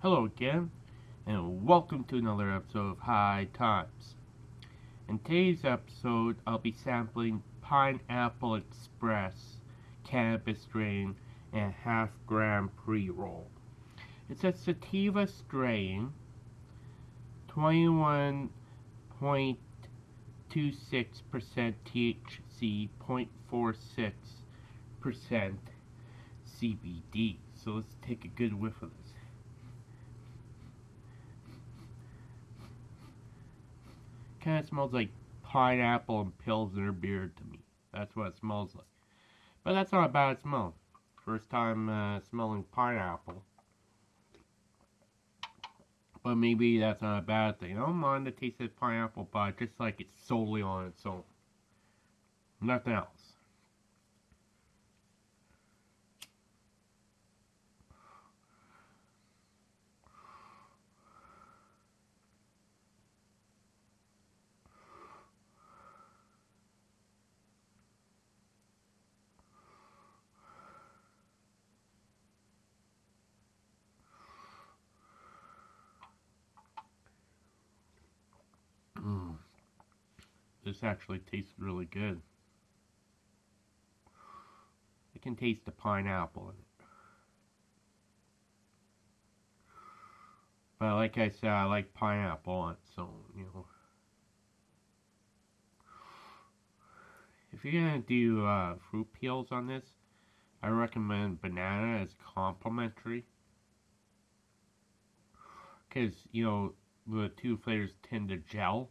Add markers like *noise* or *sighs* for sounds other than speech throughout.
Hello again, and welcome to another episode of High Times. In today's episode, I'll be sampling Pineapple Express cannabis strain and half gram pre-roll. It's a sativa strain, 21.26% THC, 0.46% CBD. So let's take a good whiff of this. Kind of smells like pineapple and Pilsner beer to me. That's what it smells like. But that's not a bad smell. First time uh, smelling pineapple. But maybe that's not a bad thing. I don't mind the taste of pineapple, but I just like it solely on its own. Nothing else. This actually tastes really good. I can taste the pineapple in it. But like I said, I like pineapple on its own, you know. If you're gonna do uh, fruit peels on this, I recommend banana as complimentary. Because, you know, the two flavors tend to gel.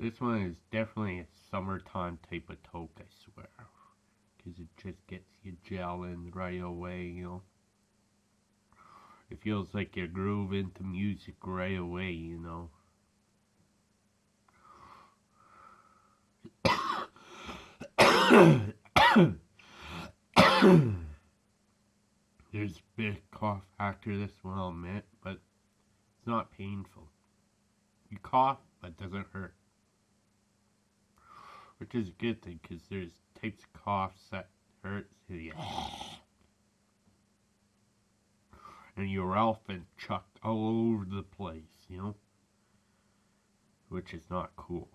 This one is definitely a summertime type of toke, I swear. Because it just gets you gelling right away, you know. It feels like you groove into music right away, you know. There's a big cough after this one, I'll admit, but it's not painful. You cough, but it doesn't hurt. Which is a good thing, because there's types of coughs that hurt. *sighs* and your elephant chucked all over the place, you know? Which is not cool.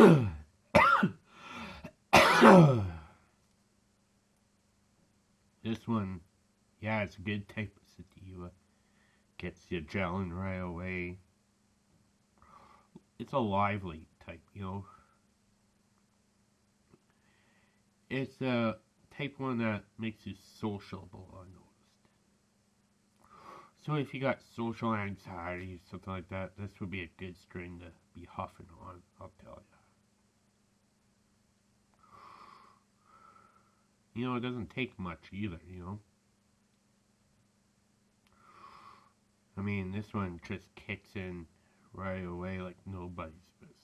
*coughs* this one, yeah, it's a good type of sativa. Gets you gelling right away. It's a lively type, you know. It's a type one that makes you sociable, I noticed. So if you got social anxiety, or something like that, this would be a good strain to be huffing on, I'll tell you. You know, it doesn't take much either, you know. I mean, this one just kicks in right away like nobody's business.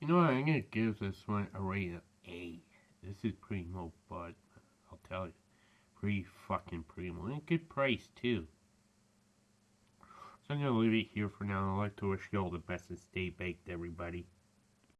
You know what, I'm going to give this one a rate of A. This is primo bud, I'll tell you. Pretty fucking primo. And good price, too. I'm going to leave it here for now. I'd like to wish you all the best and stay baked, everybody.